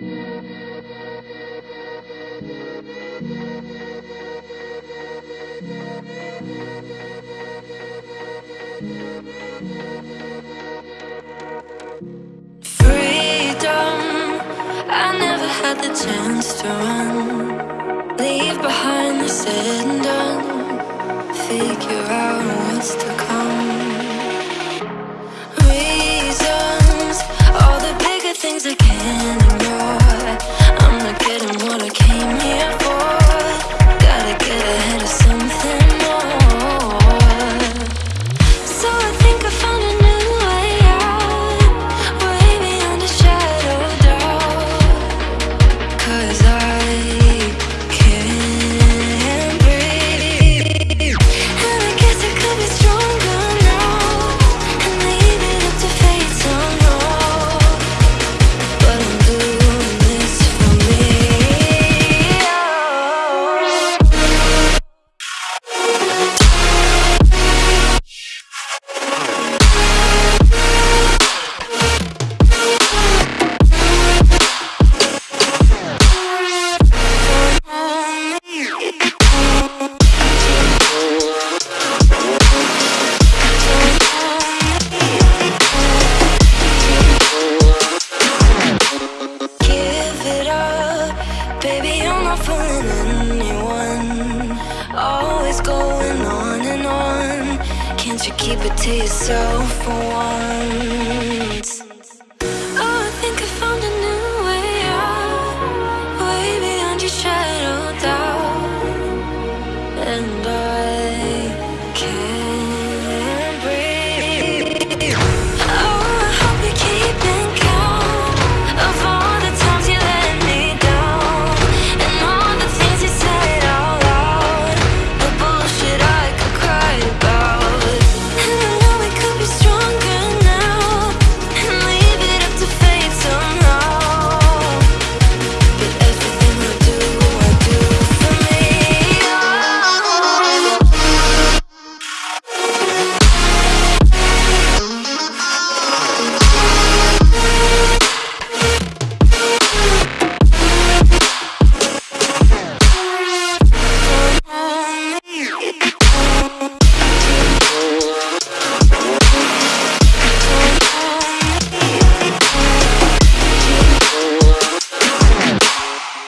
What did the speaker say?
i never had the chance to run. Leave behind the said and done Figure out what's to come. Won't you keep it to yourself for once? Oh, I think I found a new way out, way beyond your shadow doubt, and I.